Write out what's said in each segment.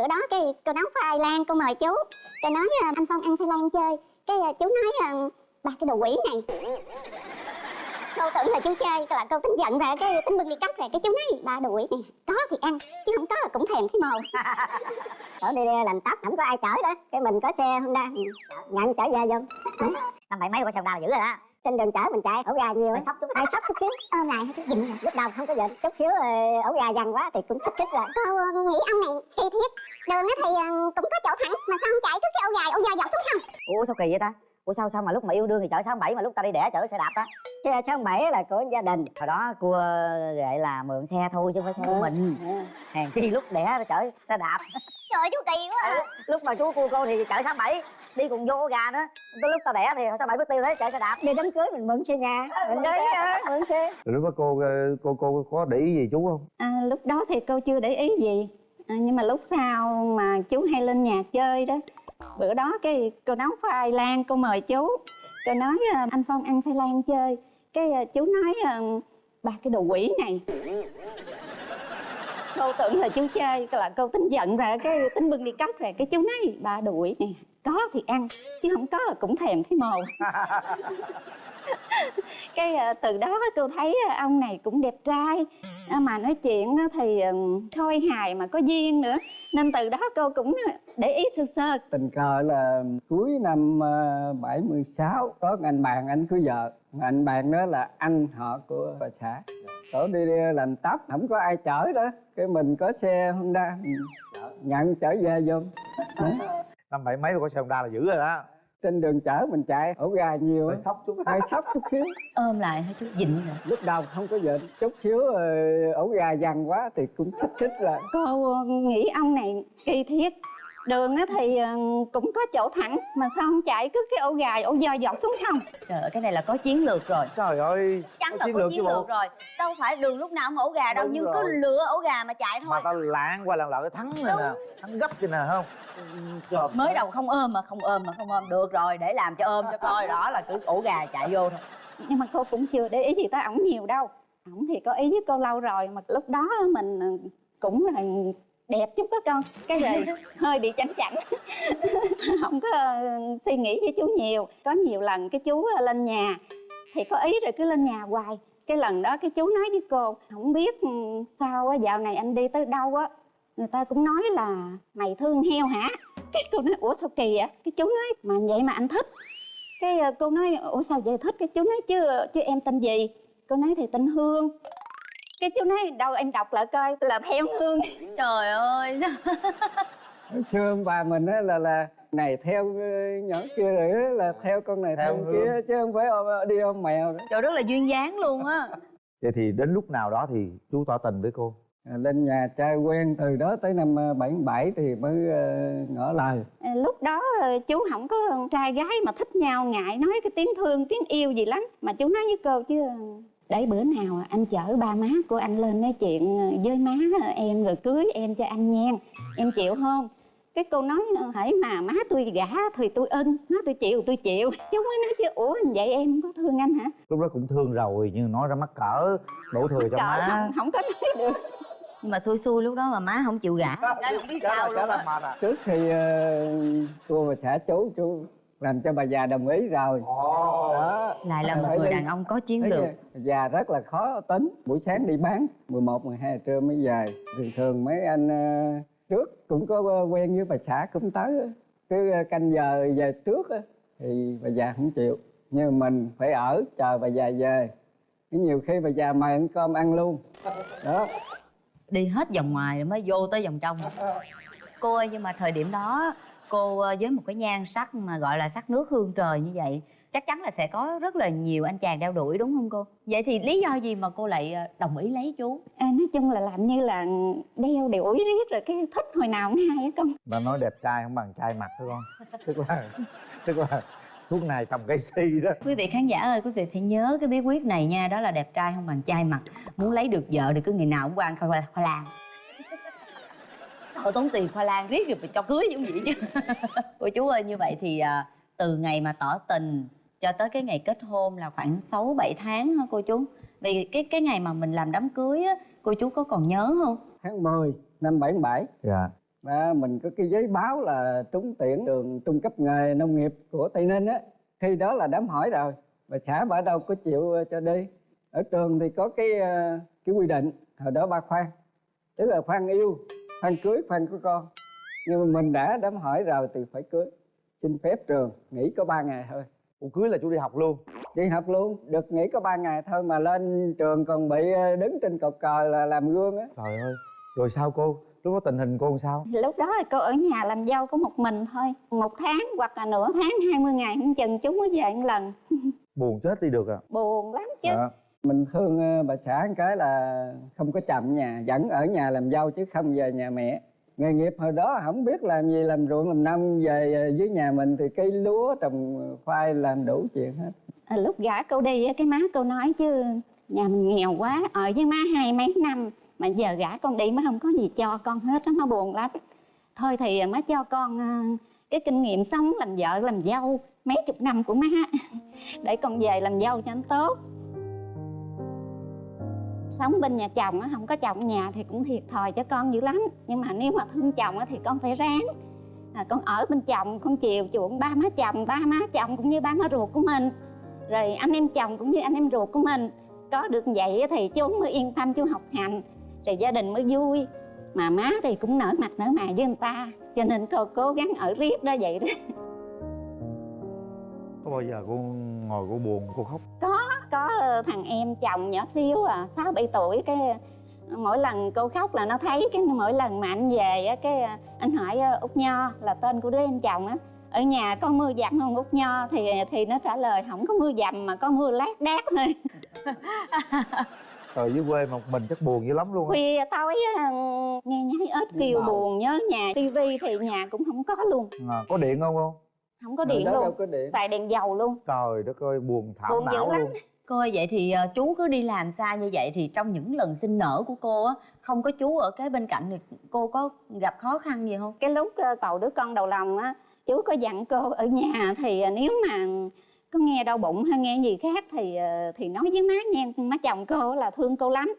bữa đó cái cô nấu khoai lang cô mời chú. Cô nói à, anh phong ăn khoai lang chơi. Cái à, chú nói à, ba cái đồ quỷ này. Cô tưởng là chú chơi là cô tính giận rồi cái tính bưng đi cắt rồi cái chú nói ba quỷ này có thì ăn chứ không có là cũng thèm cái mồ ở đi làm tóc không có ai chở đó cái mình có xe honda. Nhận chở về vô. Năm bảy mấy qua sông đào dữ rồi đó trên đường chở mình chạy ổ gà nhiều sốc chút ai sốc chút xíu ôm lại hay chút dịnh rồi lúc đầu không có giận chút xíu ờ, ổ gà dằn quá thì cũng xích xích rồi cô ờ, nghĩ ông này kỳ thiết đường á thì ờ, cũng có chỗ thẳng mà sao không chạy? Cứ cái ổ gà ổ gà dọn xuống không? Ủa sao kỳ vậy ta? Ủa sao sao mà lúc mà yêu đương thì chở sáu bảy mà lúc ta đi đẻ chở xe đạp á? Chứ sáu bảy là của gia đình. Hồi đó cua gọi là mượn xe thôi chứ không phải xe của mình. Hàng chi lúc đẻ chở xe đạp. Trời chú kỳ quá à. lúc mà chú cua cô thì chở sáu bảy đi cùng vô gà nữa. Tới lúc tao đẻ thì sáu bảy bước tiêu thế chạy xe đạp. Đi đám cưới mình mượn xe nhà. Mình đấy mượn xe. Rồi lúc đó cô ờ, cô cô có để ý gì chú không? À, lúc đó thì cô chưa để ý gì. À, nhưng mà lúc sau mà chú hay lên nhà chơi đó bữa đó cái cô nấu khoai lang cô mời chú. Cô nói à, anh phong ăn khoai lang chơi. Cái à, chú nói ba cái đồ quỷ này. Cô tưởng là chú chơi là cô tính giận rồi cái tính bưng đi cắt rồi cái chú nói ba đồ quỷ này có thì ăn chứ không có là cũng thèm cái mồ cái à, từ đó cô thấy à, ông này cũng đẹp trai. À, mà nói chuyện thì ừm, khôi hài mà có duyên nữa. Nên từ đó cô cũng để ý sơ sơ. Tình cờ là cuối năm ờ, 76 có anh bạn anh cưới vợ. Mà anh bạn đó là anh họ của bà xã. Tổ đi, đi làm tóc không có ai chở đó. Cái mình có xe honda. Nhận chở về vô. Năm bảy mấy mà có xe honda là dữ rồi đó. Trên đường chở mình chạy ổ gà nhiều. Hơi sốc chút. Hay sốc chút xíu. Ôm lại hay chút dịnh rồi lúc đầu không có giận chút xíu ờ, ổ gà dằn quá thì cũng xích xích rồi cô nghĩ ông này kỳ thiết đường á thì ờ, cũng có chỗ thẳng mà sao không chạy cứ cái ổ gà ổ dơ dọt xuống không trời ơi cái này là có chiến lược rồi. Trời ơi chắn là chiến có lược chiến chứ bộ. lược rồi. Đâu phải đường lúc nào cũng ổ gà đâu Đúng nhưng rồi. cứ lựa ổ gà mà chạy thôi. Mà tao lạng qua lạng lại cái thắng này nè. Thắng gấp vậy nè không? Trời mới đầu không ôm mà không ôm mà không ôm. Được rồi để làm cho ôm cho coi. Đó là cứ ổ gà chạy vô thôi. Nhưng mà cô cũng chưa để ý gì tới ổng nhiều đâu. Ổng thì có ý với cô lâu rồi mà lúc đó mình ờ, cũng là đẹp chút đó con. Cái rồi hơi bị chảnh chảnh. Không có ờ, suy nghĩ với chú nhiều. Có nhiều lần cái chú ờ, lên nhà thì có ý rồi cứ lên nhà hoài. Cái lần đó cái chú nói với cô không biết ừ, sao á dạo này anh đi tới đâu á? Người ta cũng nói là mày thương heo hả? Cái cô nói ủa sao kỳ vậy? Cái chú nói mà vậy mà anh thích. Cái ờ, cô nói ủa sao vậy thích? Cái chú nói chứ chứ em tên gì? Cô nói thì tên hương cái chú nói đâu em đọc lại coi là theo hương. Trời ơi. Xưa ông bà mình á là là này theo ờ, nhỏ kia rồi là theo con này theo, Theo kia chứ không phải ôm, đi ôm mèo đó. trời rất là duyên dáng luôn á. Vậy thì đến lúc nào đó thì chú tỏ tình với cô? À, lên nhà trai quen từ đó tới năm ờ, 77 thì mới ờ, ngỏ lời. Ờ, lúc đó ờ, chú không có trai gái mà thích nhau ngại nói cái tiếng thương tiếng yêu gì lắm. Mà chú nói với cô chứ ờ, để bữa nào anh chở ba má của anh lên nói chuyện ờ, với má em rồi cưới em cho anh nha em chịu không? Cái cô nói ờ, hãy mà má tôi gả thì tôi ưng má tôi chịu tôi chịu. Chú mới nói chứ ủa vậy em có thương anh hả? Lúc đó cũng thương rồi nhưng nói ra mắc cỡ đổ thừa cho má. không, không có nói được. Nhưng mà xui xui lúc đó mà má không chịu gả. Gái không biết sao luôn à. Trước khi ờ, cô và xã chú chú làm cho bà già đồng ý rồi. Đó. Lại là một người đàn ông có chiến lược. Già rất là khó tính. Buổi sáng đi bán 11, 12 trưa mới về. Thường thường mấy anh ờ, trước cũng có quen với bà xã cũng tới. Cứ ờ, canh giờ về trước á, thì bà già không chịu. Nhưng mình phải ở chờ bà già về. Nhiều khi bà già mời ăn cơm ăn luôn. Đó. Đi hết vòng ngoài rồi mới vô tới vòng trong. Cô ơi nhưng mà thời điểm đó cô ờ, với một cái nhan sắc mà gọi là sắc nước hương trời như vậy chắc chắn là sẽ có rất là nhiều anh chàng đeo đuổi đúng không cô? Vậy thì lý do gì mà cô lại ờ, đồng ý lấy chú? À, nói chung là làm như là đeo đuổi riết rồi cái thích hồi nào cũng hay á con. Bà nói đẹp trai không bằng trai mặt đó con? Tức là tức là thuốc này trồng cây si đó. Quý vị khán giả ơi quý vị phải nhớ cái bí quyết này nha đó là đẹp trai không bằng trai mặt. Muốn lấy được vợ thì cứ ngày nào cũng qua ăn khoai, khoai lang sợ tốn tiền khoai lang riết rồi phải cho cưới giống vậy chứ? Cô chú ơi như vậy thì à, từ ngày mà tỏ tình cho tới cái ngày kết hôn là khoảng 6 7 tháng hả cô chú? Vì cái cái ngày mà mình làm đám cưới á cô chú có còn nhớ không? Tháng 10 năm 77 dạ. Mà mình có cái giấy báo là trúng tuyển trường trung cấp nghề nông nghiệp của tây ninh á. Khi đó là đám hỏi rồi. Bà xã bà đâu có chịu ờ, cho đi. Ở trường thì có cái ờ, cái quy định hồi đó ba khoan. Tức là khoan yêu khoan cưới khoan có con. Nhưng mà mình đã đám hỏi rồi thì phải cưới. Xin phép trường nghỉ có 3 ngày thôi. Ủa cưới là chú đi học luôn? Đi học luôn được nghỉ có 3 ngày thôi mà lên trường còn bị ờ, đứng trên cột cờ là làm gương á. Trời ơi rồi sao cô? Lúc đó tình hình cô làm sao? Lúc đó thì cô ở nhà làm dâu có một mình thôi. Một tháng hoặc là nửa tháng 20 ngày không chừng chú mới về một lần. Buồn chết đi được à? Buồn lắm chứ. Dạ mình thương ờ, bà xã một cái là không có chậm nhà vẫn ở nhà làm dâu chứ không về nhà mẹ. Nghề nghiệp hồi đó không biết làm gì làm ruộng làm nông về ờ, dưới nhà mình thì cây lúa trồng khoai làm đủ chuyện hết. À, lúc gả cô đi cái má cô nói chứ nhà mình nghèo quá ở với má hai mấy năm mà giờ gả con đi má không có gì cho con hết á má buồn lắm. Thôi thì má cho con ờ, cái kinh nghiệm sống làm vợ làm dâu mấy chục năm của má. Để con về làm dâu cho anh tốt sống bên nhà chồng á không có chồng nhà thì cũng thiệt thòi cho con dữ lắm. Nhưng mà nếu mà thương chồng á thì con phải ráng. À, con ở bên chồng con chiều chuộng ba má chồng ba má chồng cũng như ba má ruột của mình. Rồi anh em chồng cũng như anh em ruột của mình. Có được vậy thì chú mới yên tâm chú học hành. Rồi gia đình mới vui. Mà má thì cũng nở mặt nở mày với người ta. Cho nên cô cố gắng ở riết đó vậy đó. Có bao giờ cô ngồi cô buồn cô khóc? Có ờ, thằng em chồng nhỏ xíu à sáu bảy tuổi cái ờ, mỗi lần cô khóc là nó thấy cái mỗi lần mà anh về á cái ờ, anh hỏi út nho là tên của đứa em chồng á ở nhà có mưa dầm không út nho? Thì thì nó trả lời không có mưa dầm mà có mưa lác đác thôi. Ở dưới quê một mình chắc buồn dữ lắm luôn á. Khuya tối nghe nháy ếch kêu buồn nhớ nhà tivi thì nhà cũng không có luôn. À, có điện không cô? Không có điện luôn. có điện. Xài đèn dầu luôn. Trời đất ơi buồn thảm Buồn dữ não lắm. luôn Cô ơi vậy thì ờ, chú cứ đi làm xa như vậy thì trong những lần sinh nở của cô á không có chú ở kế bên cạnh thì cô có gặp khó khăn gì không? cái lúc ờ, bầu đứa con đầu lòng á chú có dặn cô ở nhà thì ờ, nếu mà có nghe đau bụng hay nghe gì khác thì ờ, thì nói với má nha má chồng cô là thương cô lắm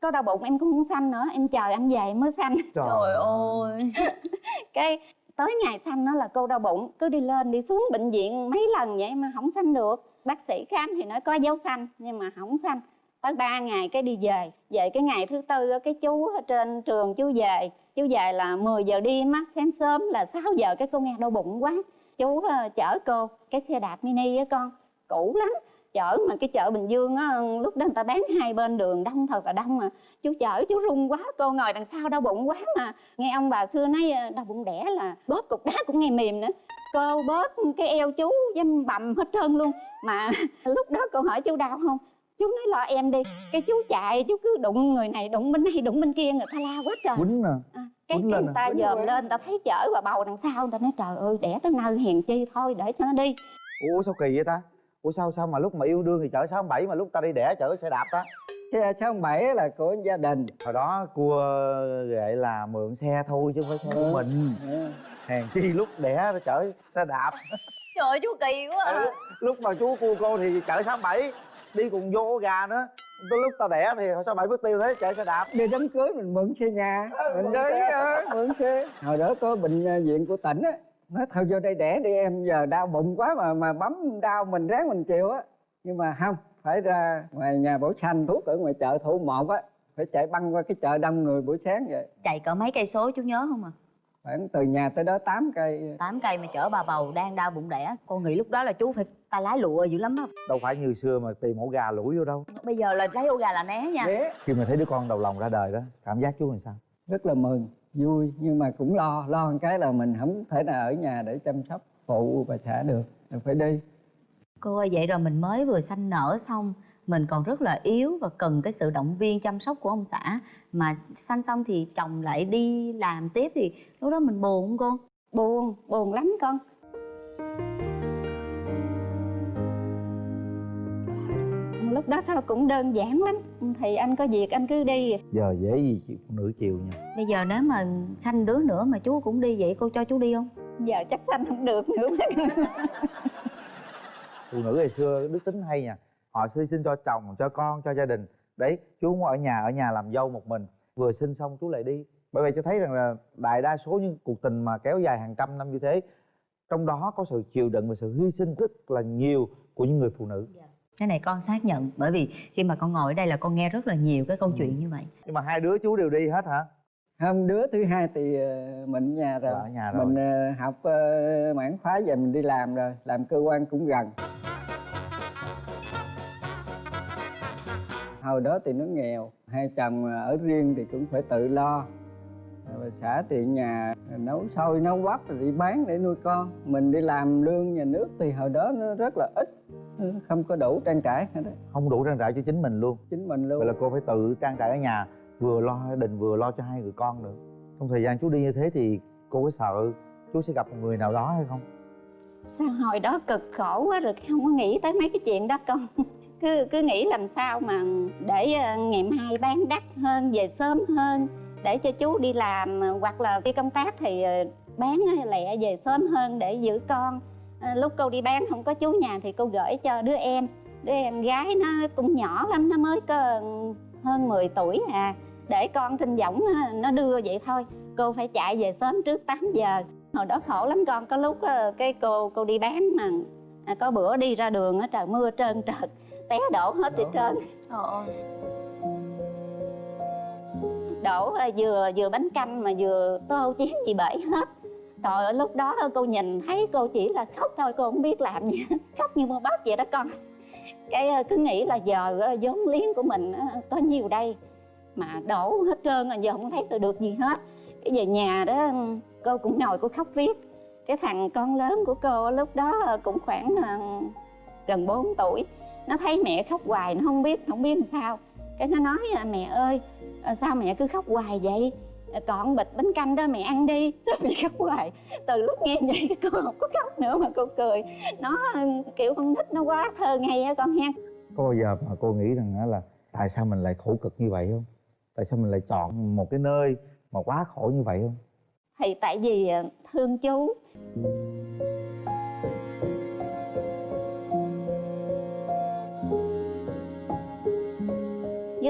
có đau bụng em cũng không sanh nữa em chờ anh về mới sanh Trời ơi. cái tới ngày sanh nó là cô đau bụng cứ đi lên đi xuống bệnh viện mấy lần vậy mà không sanh được bác sĩ khám thì nói có dấu xanh, nhưng mà không xanh. Tới ba ngày cái đi về. Về cái ngày thứ tư cái chú ở trên trường chú về. Chú về là 10 giờ đêm á, sáng sớm là 6 giờ cái cô nghe đau bụng quá. Chú ờ, chở cô, cái xe đạp mini á con, cũ lắm. Chở mà cái chợ Bình Dương á, lúc đó người ta bán hai bên đường, đông thật là đông mà. Chú chở, chú run quá, cô ngồi đằng sau đau bụng quá mà. Nghe ông bà xưa nói ờ, đau bụng đẻ là bóp cục đá cũng nghe mềm nữa cô bóp cái eo chú dâm bầm hết trơn luôn. Mà lúc đó cô hỏi chú đau không? Chú nói lo em đi cái chú chạy chú cứ đụng người này đụng bên này đụng bên kia người ta la quá trời. Quýnh à, cái, quýnh cái lên người à? ta Quýnh dòm lên người ta thấy chở và bầu đằng sau người ta nói trời ơi đẻ tới nơi hèn chi thôi để cho nó đi. Ủa sao kỳ vậy ta? Ủa sao sao mà lúc mà yêu đương thì chở sáu bảy mà lúc ta đi đẻ chở xe đạp ta xe sáu bảy là của gia đình. Hồi đó cua gệ là mượn xe thôi chứ không phải xe của mình. Ừ. hèn chi lúc đẻ nó chở xe đạp. Trời ơi chú kỳ quá à. Ừ, lúc mà chú cua cô thì chở sáu bảy đi cùng vô gà nữa. Tới lúc ta đẻ thì sáu bảy mất tiêu thế chở xe đạp. Đi đám cưới mình mượn xe nhà. Mình mượn đi xe. ờ, mượn xe. Hồi đó có bệnh ờ, viện của tỉnh á. Nói thôi vô đây đẻ đi em giờ đau bụng quá mà mà bấm đau mình ráng mình chịu á. Nhưng mà không phải ra ngoài nhà bổ xanh thuốc ở ngoài chợ thủ một á phải chạy băng qua cái chợ đông người buổi sáng vậy. Chạy cỡ mấy cây số chú nhớ không à? khoảng từ nhà tới đó 8 cây. 8 cây mà chở bà bầu đang đau bụng đẻ. Cô nghĩ lúc đó là chú phải tay lái lụa dữ lắm á đâu phải như xưa mà tìm ổ gà lủi vô đâu. Bây giờ là lấy ô gà là né nha. Ghé khi mà thấy đứa con đầu lòng ra đời đó cảm giác chú làm sao? Rất là mừng vui nhưng mà cũng lo lo một cái là mình không thể nào ở nhà để chăm sóc phụ bà xã được. Mình phải đi Cô ơi vậy rồi mình mới vừa sanh nở xong Mình còn rất là yếu và cần cái sự động viên chăm sóc của ông xã. Mà sanh xong thì chồng lại đi làm tiếp thì lúc đó mình buồn không cô? buồn buồn lắm con. Lúc đó sao cũng đơn giản lắm. Thì anh có việc anh cứ đi. Giờ dễ gì chịu phụ nữ chiều nha. Bây giờ nếu mà sanh đứa nữa mà chú cũng đi vậy cô cho chú đi không? giờ chắc sanh không được nữa phụ nữ ngày xưa đức tính hay nha họ hy sinh cho chồng cho con cho gia đình. Đấy chú muốn ở nhà ở nhà làm dâu một mình. Vừa sinh xong chú lại đi. Bởi vậy cho thấy rằng là đại đa số những cuộc tình mà kéo dài hàng trăm năm như thế trong đó có sự chịu đựng và sự hy sinh rất là nhiều của những người phụ nữ. Cái này con xác nhận bởi vì khi mà con ngồi ở đây là con nghe rất là nhiều cái câu Ừ. chuyện như vậy. Nhưng mà hai đứa chú đều đi hết hả? Không đứa thứ hai thì ờ, mình ở nhà rồi. Ở nhà rồi. mình ờ, học ờ, mảng khóa về mình đi làm rồi làm cơ quan cũng gần hồi đó thì nó nghèo hai chồng ở riêng thì cũng phải tự lo. Rồi xã thì nhà nấu xôi nấu bắp rồi đi bán để nuôi con. Mình đi làm lương nhà nước thì hồi đó nó rất là ít không có đủ trang trải hết đó không đủ trang trải cho chính mình luôn. Chính mình luôn. Vậy là cô phải tự trang trải ở nhà vừa lo gia đình vừa lo cho hai người con nữa. Trong thời gian chú đi như thế thì cô có sợ chú sẽ gặp một người nào đó hay không? Sao hồi đó cực khổ quá rồi không có nghĩ tới mấy cái chuyện đó con cứ cứ nghĩ làm sao mà để ờ, ngày mai bán đắt hơn, về sớm hơn, để cho chú đi làm ờ, hoặc là đi công tác thì ờ, bán lẹ về sớm hơn để giữ con. Lúc cô đi bán không có chú nhà thì cô gửi cho đứa em. Đứa em gái nó cũng nhỏ lắm, nó mới có hơn 10 tuổi à. Để con thinh võng nó- đưa vậy thôi. Cô phải chạy về sớm trước 8 giờ. Hồi đó khổ lắm con, có lúc cái cô cô đi bán mà à, có bữa đi ra đường á, trời mưa trơn trượt té đổ hết trên trơn đổ ờ, vừa vừa bánh canh mà vừa tô chén gì bể hết. Trời ơi lúc đó cô nhìn thấy cô chỉ là khóc thôi cô không biết làm gì khóc như mưa bắp vậy đó con. Cái ờ, cứ nghĩ là giờ ờ, vốn liếng của mình ờ, có nhiều đây mà đổ hết trơn rồi giờ không thấy được được gì hết. Cái về nhà đó cô cũng ngồi cô khóc riết. Cái thằng con lớn của cô lúc đó cũng khoảng ờ, gần 4 tuổi nó thấy mẹ khóc hoài nó không biết không biết làm sao. Cái nó nói à, mẹ ơi ờ, sao mẹ cứ khóc hoài vậy? Ờ, còn bịch bánh canh đó mẹ ăn đi. Sao mẹ khóc hoài? Từ lúc nghe vậy cô không có khóc nữa mà cô cười. Nó ờ, kiểu con nít nó quá thơ ngây á con ha có bao giờ mà cô nghĩ rằng là tại sao mình lại khổ cực như vậy không? Tại sao mình lại chọn một cái nơi mà quá khổ như vậy không? Thì tại vì ờ, thương chú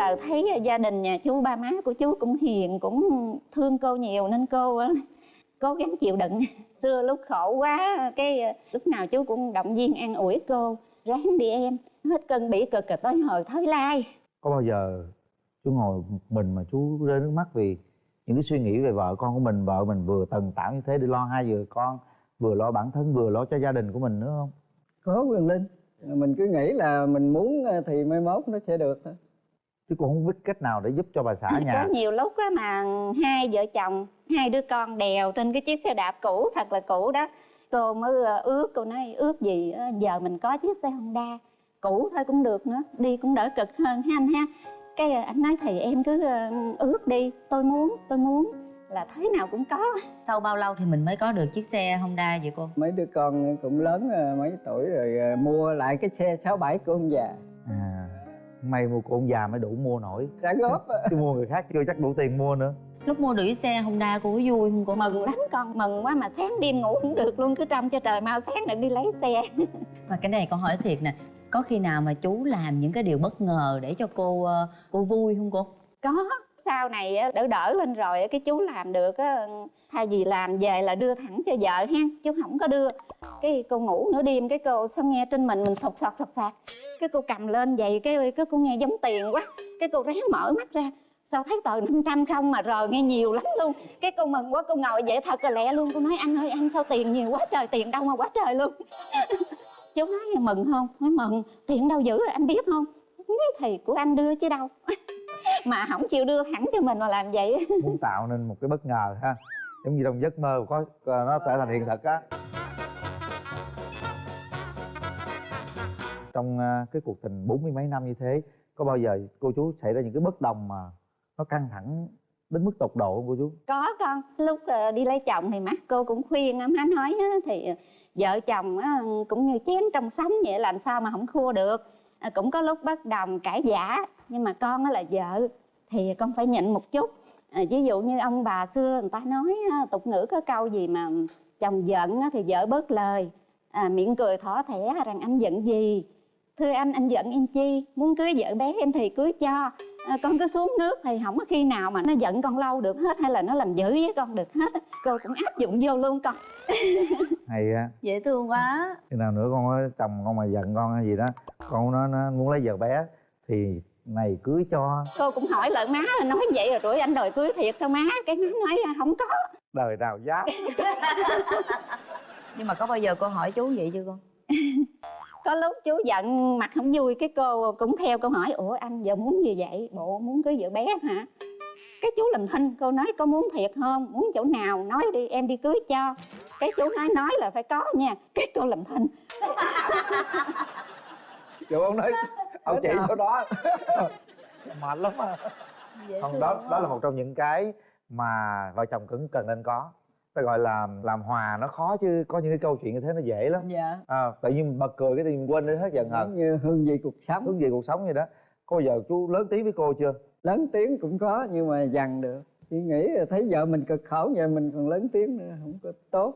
lại thấy gia đình nhà chú ba má của chú cũng hiền cũng thương cô nhiều nên cô ờ, cố gắng chịu đựng. Xưa lúc khổ quá cái ờ, lúc nào chú cũng động viên an ủi cô ráng đi em. Hết cơn bỉ cực rồi tới hồi thới lai. Có bao giờ chú ngồi một mình mà chú rơi nước mắt vì những cái suy nghĩ về vợ con của mình vợ mình vừa tần tảo như thế để lo hai người con vừa lo bản thân vừa lo cho gia đình của mình nữa không? Có quyền linh mình cứ nghĩ là mình muốn ờ, thì mai mốt nó sẽ được thôi chứ cô không biết cách nào để giúp cho bà xã nhà. có nhiều lúc á mà hai vợ chồng hai đứa con đèo trên cái chiếc xe đạp cũ thật là cũ đó. Cô mới ờ, ước cô nói ước gì ờ, giờ mình có chiếc xe honda cũ thôi cũng được nữa đi cũng đỡ cực hơn ha anh ha. Cái ờ, anh nói thì em cứ ước đi tôi muốn tôi muốn. Là thế nào cũng có. Sau bao lâu thì mình mới có được chiếc xe honda vậy cô? Mấy đứa con cũng lớn mấy tuổi rồi mua lại cái xe 67 của ông già may mua của ông già mới đủ mua nổi. Trả góp chứ mua người khác chưa chắc đủ tiền mua nữa. Lúc mua chiếc xe honda cô có vui không cô? Mừng lắm con mừng quá mà sáng đêm ngủ không được luôn cứ trông cho trời mau sáng được đi lấy xe. Mà cái này con hỏi thiệt nè có khi nào mà chú làm những cái điều bất ngờ để cho cô ờ, cô vui không cô? Có sau này á, đỡ đỡ lên rồi á, cái chú làm được á thay vì làm về là đưa thẳng cho vợ ha chú không có đưa. Cái cô ngủ nửa đêm cái cô sao nghe trên mình mình sột soạt sột soạt cái cô cầm lên vậy, cái cái cô nghe giống tiền quá, cái cô ráng mở mắt ra. Sao thấy tờ 500 không mà rờ nghe nhiều lắm luôn. Cái cô mừng quá, cô ngồi vậy thật là lẹ luôn. Cô nói, anh ơi, anh sao tiền nhiều quá trời, tiền đâu mà quá trời luôn. Chú nói, mừng không? Nói, mừng. Tiền đâu dữ anh biết không? Thì của anh đưa chứ đâu. Mà không chịu đưa thẳng cho mình mà làm vậy. Muốn tạo nên một cái bất ngờ ha. Giống như trong giấc mơ có, có- nó trở thành hiện thực á. Trong ờ, cái cuộc tình bốn mươi mấy năm như thế có bao giờ cô chú xảy ra những cái bất đồng mà nó căng thẳng đến mức tột độ không cô chú? Có con. Lúc ờ, đi lấy chồng thì mắt cô cũng khuyên á má nói thì ờ, vợ chồng cũng như chén trong sống vậy làm sao mà không khua được. Cũng có lúc bất đồng cãi giả nhưng mà con là vợ thì con phải nhịn một chút. Ví dụ như ông bà xưa người ta nói tục ngữ có câu gì mà chồng giận thì vợ bớt lời. À, miệng cười thỏ thẻ rằng anh giận gì? Thưa anh anh giận em chi? Muốn cưới vợ bé em thì cưới cho. À, con cứ xuống nước thì không có khi nào mà nó giận con lâu được hết hay là nó làm dữ với con được hết. Cô cũng áp dụng vô luôn con. Hay á. Dễ thương quá. Khi nào nữa con có chồng con mà giận con hay gì đó con nó, nó muốn lấy vợ bé thì này cưới cho. Cô cũng hỏi lại má nói vậy rồi rủi anh đòi cưới thiệt sao má? Cái má nói "À, không có. Đời nào dám. Nhưng mà có bao giờ cô hỏi chú vậy chưa con có lúc chú giận mặt không vui cái cô cũng theo câu hỏi ủa anh giờ muốn gì vậy? Bộ muốn cưới vợ bé hả? Cái chú làm thinh cô nói có muốn thiệt không? Muốn chỗ nào? Nói đi em đi cưới cho. Cái chú nói nói là phải có nha. Cái cô làm thinh. Kiểu ông nói ông chỉ số đó. Mệt lắm à không thương đó đó là một trong những cái mà vợ chồng cứng cần nên có ta gọi là làm hòa nó khó chứ có những cái câu chuyện như thế nó dễ lắm. Dạ. À, tự nhiên bật cười cái tự nhiên quên đi hết giận hờn như hương vị cuộc sống. Hướng về cuộc sống vậy đó. Có bao giờ chú lớn tiếng với cô chưa? Lớn tiếng cũng có nhưng mà dằn được. Chỉ nghĩ thấy vợ mình cực khổ vậy mình còn lớn tiếng nữa không có tốt